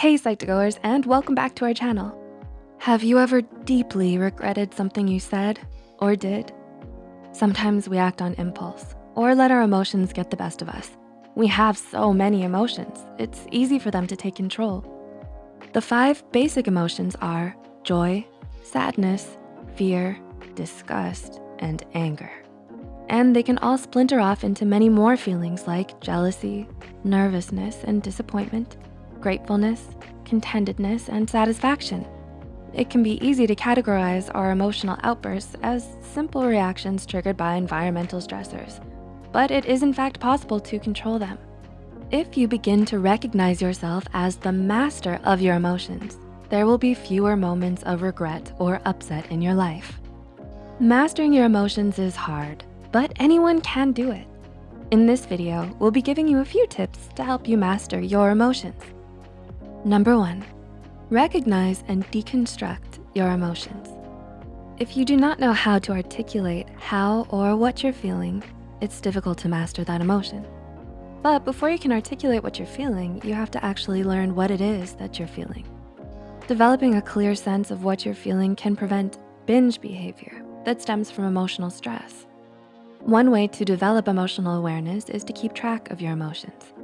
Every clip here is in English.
Hey Psych2Goers and welcome back to our channel. Have you ever deeply regretted something you said or did? Sometimes we act on impulse or let our emotions get the best of us. We have so many emotions, it's easy for them to take control. The five basic emotions are joy, sadness, fear, disgust, and anger. And they can all splinter off into many more feelings like jealousy, nervousness, and disappointment, gratefulness, contentedness, and satisfaction. It can be easy to categorize our emotional outbursts as simple reactions triggered by environmental stressors, but it is in fact possible to control them. If you begin to recognize yourself as the master of your emotions, there will be fewer moments of regret or upset in your life. Mastering your emotions is hard, but anyone can do it. In this video, we'll be giving you a few tips to help you master your emotions. Number one, recognize and deconstruct your emotions. If you do not know how to articulate how or what you're feeling, it's difficult to master that emotion. But before you can articulate what you're feeling, you have to actually learn what it is that you're feeling. Developing a clear sense of what you're feeling can prevent binge behavior that stems from emotional stress. One way to develop emotional awareness is to keep track of your emotions.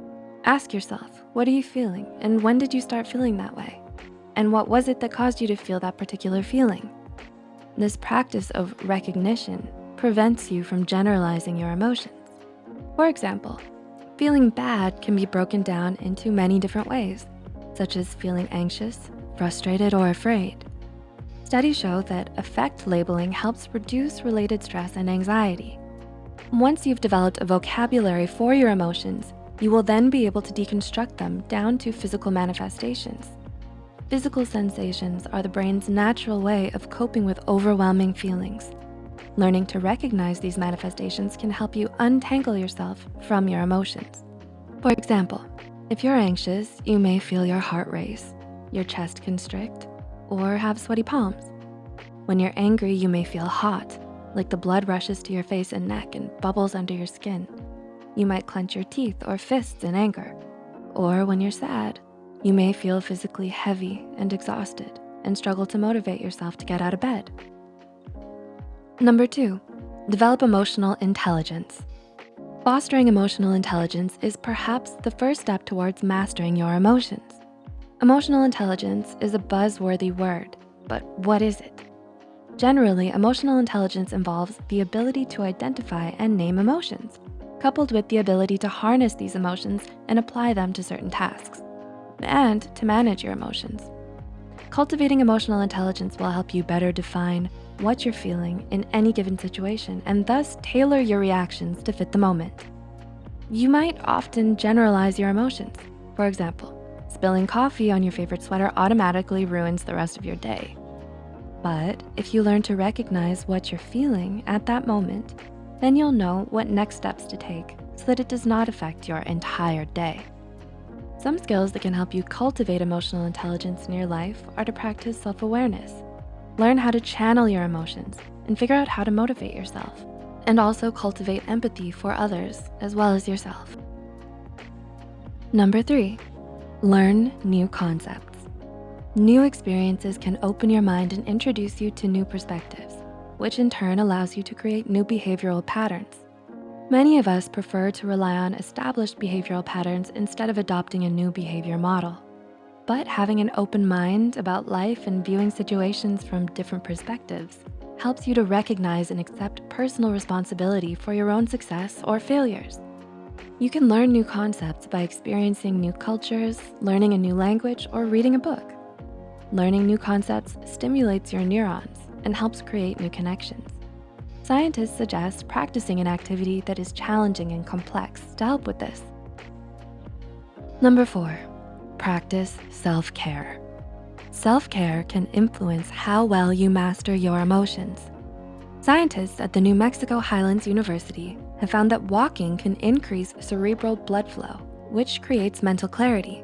Ask yourself, what are you feeling? And when did you start feeling that way? And what was it that caused you to feel that particular feeling? This practice of recognition prevents you from generalizing your emotions. For example, feeling bad can be broken down into many different ways, such as feeling anxious, frustrated, or afraid. Studies show that affect labeling helps reduce related stress and anxiety. Once you've developed a vocabulary for your emotions, you will then be able to deconstruct them down to physical manifestations. Physical sensations are the brain's natural way of coping with overwhelming feelings. Learning to recognize these manifestations can help you untangle yourself from your emotions. For example, if you're anxious, you may feel your heart race, your chest constrict, or have sweaty palms. When you're angry, you may feel hot, like the blood rushes to your face and neck and bubbles under your skin. You might clench your teeth or fists in anger. Or when you're sad, you may feel physically heavy and exhausted and struggle to motivate yourself to get out of bed. Number two, develop emotional intelligence. Fostering emotional intelligence is perhaps the first step towards mastering your emotions. Emotional intelligence is a buzzworthy word, but what is it? Generally, emotional intelligence involves the ability to identify and name emotions, coupled with the ability to harness these emotions and apply them to certain tasks, and to manage your emotions. Cultivating emotional intelligence will help you better define what you're feeling in any given situation and thus tailor your reactions to fit the moment. You might often generalize your emotions. For example, spilling coffee on your favorite sweater automatically ruins the rest of your day. But if you learn to recognize what you're feeling at that moment, then you'll know what next steps to take so that it does not affect your entire day. Some skills that can help you cultivate emotional intelligence in your life are to practice self-awareness. Learn how to channel your emotions and figure out how to motivate yourself and also cultivate empathy for others as well as yourself. Number three, learn new concepts. New experiences can open your mind and introduce you to new perspectives, which in turn allows you to create new behavioral patterns. Many of us prefer to rely on established behavioral patterns instead of adopting a new behavior model. But having an open mind about life and viewing situations from different perspectives helps you to recognize and accept personal responsibility for your own success or failures. You can learn new concepts by experiencing new cultures, learning a new language, or reading a book. Learning new concepts stimulates your neurons and helps create new connections. Scientists suggest practicing an activity that is challenging and complex to help with this. Number four, practice self-care. Self-care can influence how well you master your emotions. Scientists at the New Mexico Highlands University have found that walking can increase cerebral blood flow, which creates mental clarity.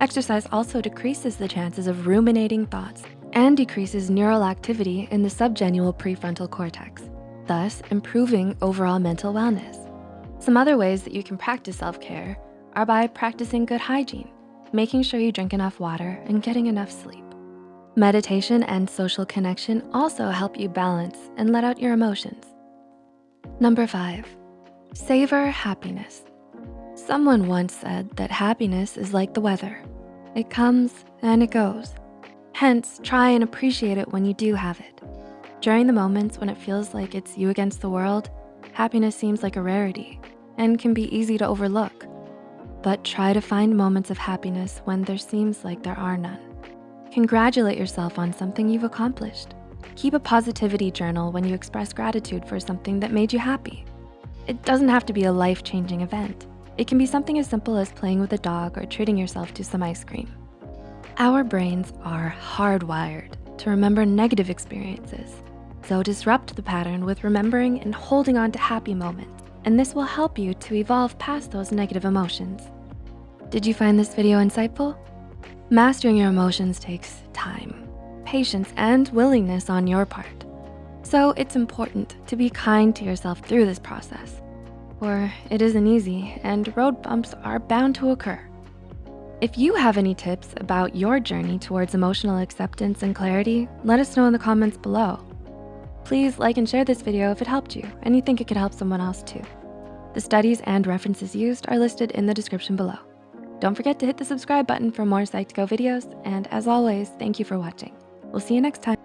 Exercise also decreases the chances of ruminating thoughts and decreases neural activity in the subgenual prefrontal cortex, thus improving overall mental wellness. Some other ways that you can practice self-care are by practicing good hygiene. making sure you drink enough water and getting enough sleep. Meditation and social connection also help you balance and let out your emotions. Number five, savor happiness. Someone once said that happiness is like the weather. It comes and it goes. Hence, try and appreciate it when you do have it. During the moments when it feels like it's you against the world, happiness seems like a rarity and can be easy to overlook. But try to find moments of happiness when there seems like there are none. Congratulate yourself on something you've accomplished. Keep a positivity journal when you express gratitude for something that made you happy. It doesn't have to be a life-changing event. It can be something as simple as playing with a dog or treating yourself to some ice cream. Our brains are hardwired to remember negative experiences. So disrupt the pattern with remembering and holding on to happy moments, and this will help you to evolve past those negative emotions. Did you find this video insightful? Mastering your emotions takes time, patience, and willingness on your part. So it's important to be kind to yourself through this process, for it isn't easy and road bumps are bound to occur. If you have any tips about your journey towards emotional acceptance and clarity, let us know in the comments below. Please like and share this video if it helped you and you think it could help someone else too. The studies and references used are listed in the description below. Don't forget to hit the subscribe button for more Psych2Go videos, and as always, thank you for watching. We'll see you next time.